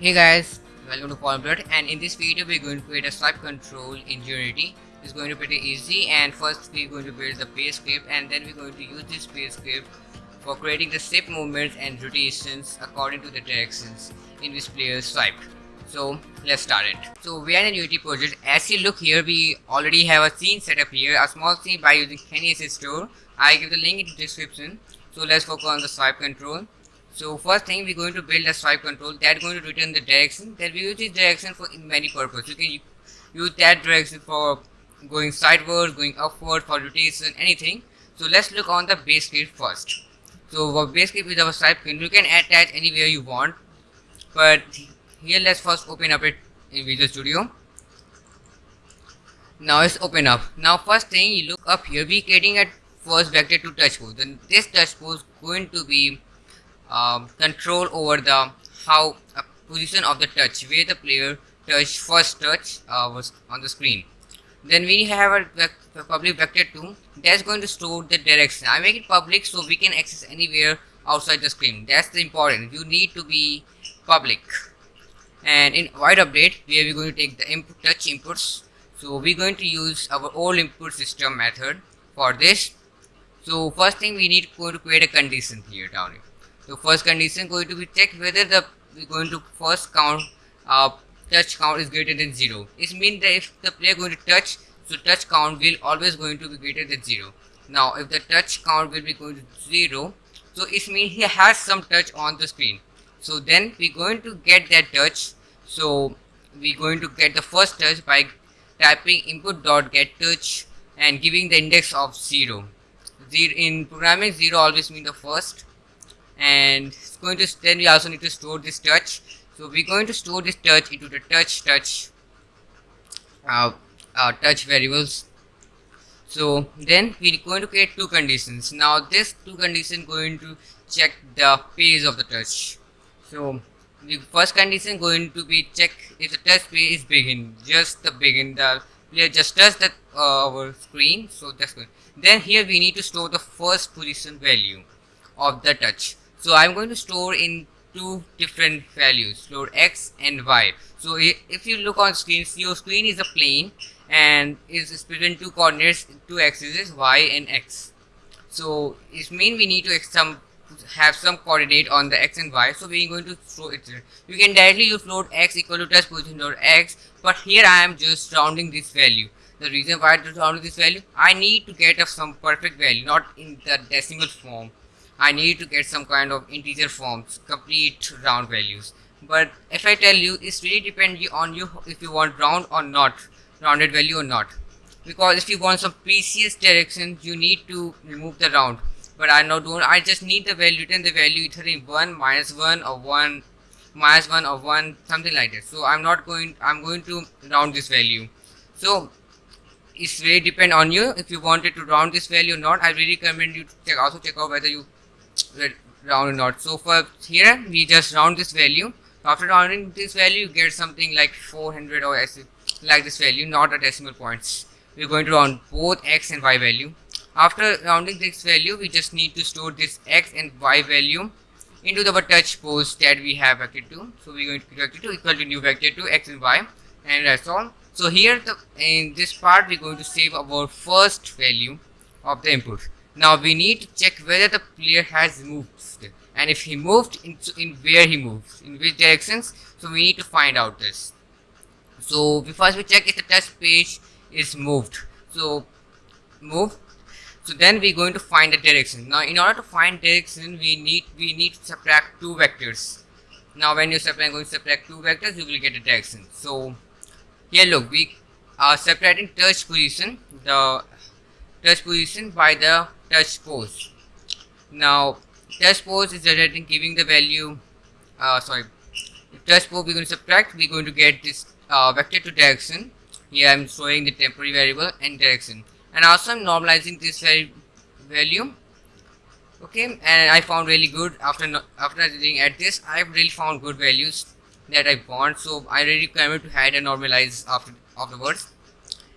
Hey guys, welcome to Blood and in this video we're going to create a swipe control in Unity. It's going to be pretty easy and first we're going to build the base script and then we're going to use this base script for creating the shape movements and rotations according to the directions in which players swipe. So let's start it. So we are in Unity project. As you look here, we already have a scene set up here, a small scene by using Kenney Asset Store. I give the link in the description. So let's focus on the swipe control. So first thing we're going to build a swipe control that's going to return the direction that we use this direction for many purposes. You can use that direction for going sideways, going upward, for rotation, anything. So let's look on the base script first. So our base script is our swipe control. You can attach anywhere you want. But here let's first open up it in Visual Studio. Now it's open up. Now first thing you look up here, we creating a first vector to touch pose. Then this touch pose going to be um, control over the how uh, position of the touch where the player touch first touch uh, was on the screen. Then we have a, a public vector 2 that's going to store the direction. I make it public so we can access anywhere outside the screen. That's the important you need to be public. And in void update we are going to take the input touch inputs. So we're going to use our old input system method for this. So first thing we need to create a condition here down here so first condition going to be check whether the we're going to first count uh, touch count is greater than 0 it means that if the player going to touch so touch count will always going to be greater than 0 now if the touch count will be going to 0 so it means he has some touch on the screen. So then we're going to get that touch. So we're going to get the first touch by typing input dot get touch and giving the index of 0 zero in programming 0 always means the first and it's going to then we also need to store this touch. So we're going to store this touch into the touch touch uh, uh, touch variables. So then we're going to create two conditions. Now this two condition going to check the phase of the touch. So the first condition going to be check if the touch phase is begin just the begin the we player just touch that uh, our screen so that's good. Then here we need to store the first position value of the touch so i'm going to store in two different values store x and y. So if you look on screen your screen is a plane and is split in two coordinates two axes y and x. So it means we need to some have some coordinate on the x and y. So we're going to throw it there. you can directly use float x equal to touch position dot x but here i am just rounding this value. The reason why i rounding this value i need to get of some perfect value not in the decimal form I need to get some kind of integer forms, complete round values. But if I tell you, it's really depend on you if you want round or not, rounded value or not. Because if you want some precious directions, you need to remove the round. But I not don't. I just need the value, return the value either in one minus one or one minus one or one something like that. So I'm not going. I'm going to round this value. So it's really depend on you if you wanted to round this value or not. I really recommend you check also check out whether you round or not. So for here we just round this value. After rounding this value you get something like 400 or like this value not a decimal points we're going to round both x and y value. After rounding this value we just need to store this x and y value into the touch post that we have vector 2 so we're going to vector 2 equal to new vector 2 x and y. And that's all. So here the, in this part we're going to save our first value of the input now we need to check whether the player has moved and if he moved in, in where he moved, in which directions. So we need to find out this. So first we check if the touch page is moved. So move. So then we're going to find the direction. Now in order to find direction, we need we need to subtract two vectors. Now when you subtract going to subtract two vectors, you will get a direction. So here look, we are separating touch position, the touch position by the touch pose now touch pose is generating giving the value uh, sorry. If touch pose we're going to subtract we're going to get this uh, vector to direction. Here I'm showing the temporary variable and direction. And also I'm normalizing this value. Okay and I found really good after after looking at this I've really found good values that I want. So I really recommend to hide and normalize after afterwards.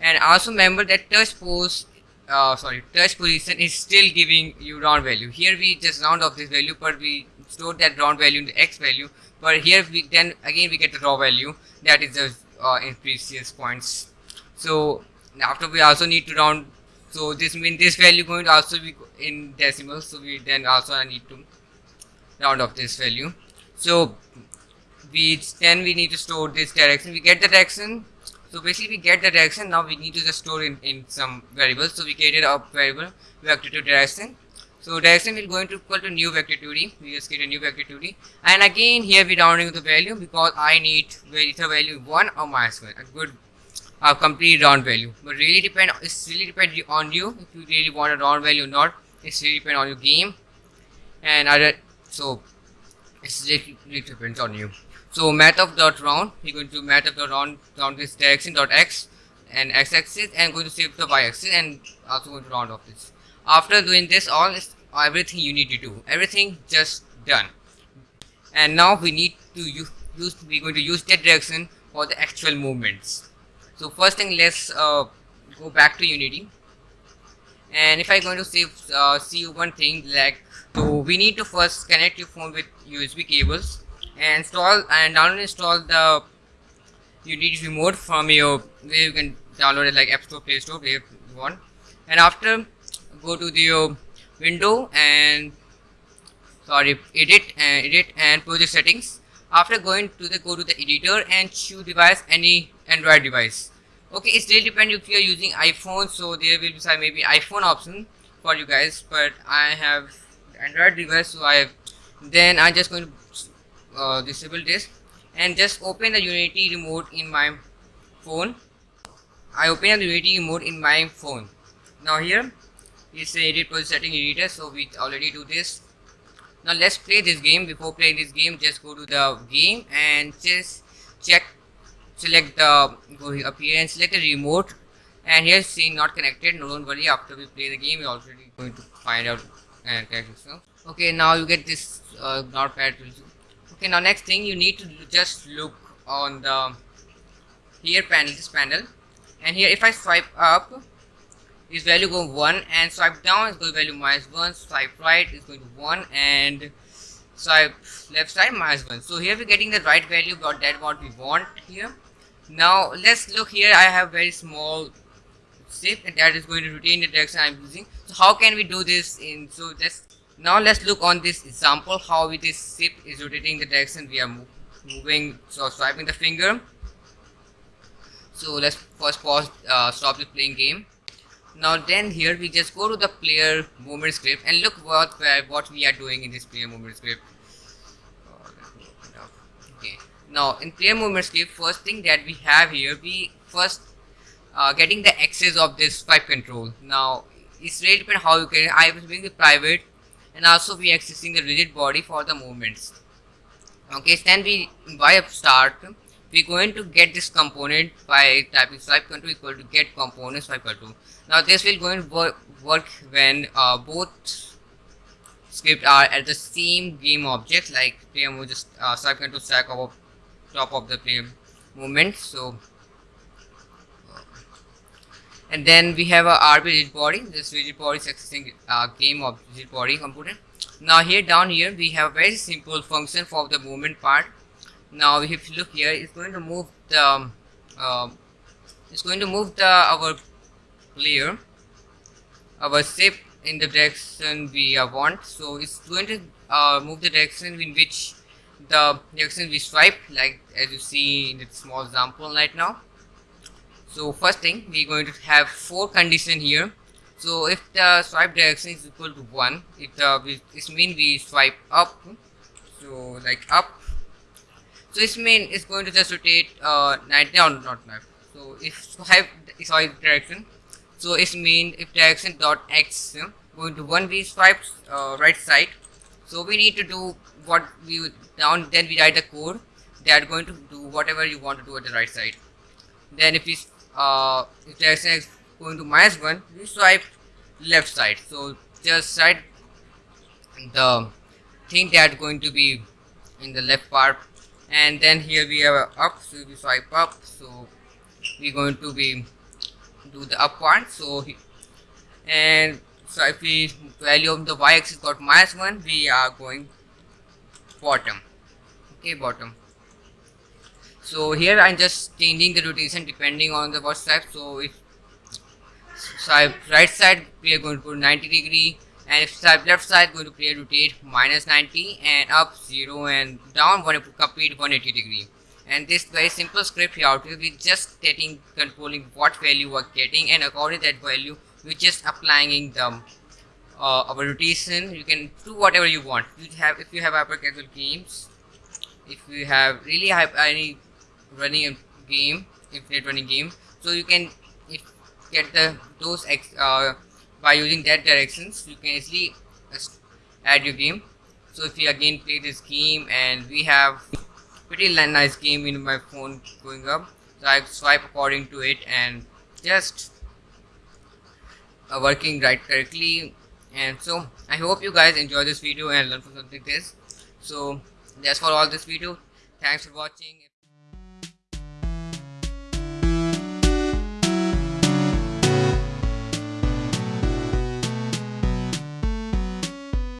And also remember that touch pose uh, sorry. Touch position is still giving you round value. Here we just round off this value but we store that round value in the x value. But here we then again we get the raw value. That is the uh, in previous points. So after we also need to round so this means this value going to also be in decimals so we then also need to round off this value. So we then we need to store this direction. We get the direction so basically we get the direction now we need to just store in in some variables. So we created a variable vector to direction so direction will going to equal to new vector 2d we just get a new vector 2d and again here we rounding the value because i need either value 1 or minus 1 a good a complete round value. But really depend it's really depend on you if you really want a round value or not. It's really depend on your game and other so it's really, really depends on you so Mathf dot round we're going to Mathf dot round round this direction dot x and x-axis and going to save the y-axis and also going to round off this. After doing this all is everything you need to do. Everything just done. And now we need to use, use we're going to use that direction for the actual movements. So first thing let's uh, go back to unity. And if I'm going to save uh, see one thing like so we need to first connect your phone with usb cables and install and download install the unity remote from your where you can download it like app store play store where you want. And after go to the uh, window and sorry edit and edit and project settings. After going to the go to the editor and choose device any android device. Okay it still depend if you are using iphone so there will be some maybe iphone option for you guys but i have android device so i have then i'm just going to uh, disable this and just open the unity remote in my phone. I open the unity remote in my phone. Now here is the edit project setting editor so we already do this. Now let's play this game. Before playing this game just go to the game and just check select the go up here and select the remote. And here's saying not connected. No don't worry. After we play the game we're already going to find out and connect yourself okay now you get this uh, notepad okay now next thing you need to just look on the here panel this panel. And here if i swipe up this value going 1 and swipe down is going to value minus 1 swipe right is going to 1 and swipe left side minus 1 so here we're getting the right value got that what we want here. Now let's look here I have very small shift and that is going to retain the direction I'm using. So how can we do this in so just now let's look on this example how this shift is rotating the direction we are moving so swiping the finger. So let's first pause uh, stop the playing game. Now then here we just go to the player movement script and look what what we are doing in this player movement script. Okay. Now in player movement script first thing that we have here we first uh, getting the access of this swipe control. Now it's really depend how you can I was doing the private and also we accessing the rigid body for the movements. Okay then we by start we're going to get this component by typing swipe control equal to get component swipe control. Now this will going to work, when uh, both script are at the same game object like player move just uh, swipe control stack top of the player movement. So and then we have a RB rigid body. This rigid body is accessing uh, game of rigid body component now here down here we have a very simple function for the movement part. Now if you look here it's going to move the um, uh, it's going to move the our player our shape in the direction we uh, want. So it's going to uh, move the direction in which the direction we swipe like as you see in the small example right now so first thing we're going to have four condition here. So if the swipe direction is equal to 1 it uh, this means we swipe up. So like up. So this mean it's going to just rotate uh 90 or not 9 so if swipe sorry direction. So it mean if direction dot x going to one we swipe uh, right side. So we need to do what we down then we write the code. They are going to do whatever you want to do at the right side. Then if we uh, if direction is going to minus one we swipe left side. So just side the thing that going to be in the left part. And then here we have up so we swipe up. So we're going to be do the up one so and so if we value of the y-axis got minus 1 we are going bottom. Okay bottom so here I'm just changing the rotation depending on the type. So if swipe right side we are going to put 90 degree. And if swipe left side going to create rotate minus 90 and up 0 and down want to complete 180 degree. And this very simple script here will be just getting controlling what value we're getting. And according to that value we're just applying the uh, our rotation. You can do whatever you want. You have if you have hyper casual games if you have really have any running a game infinite running game. So you can get the those ex, uh, by using that directions you can easily add your game. So if you again play this game and we have pretty nice game in my phone going up so I swipe according to it and just uh, working right correctly. And so I hope you guys enjoy this video and learn from something this. So that's for all this video. Thanks for watching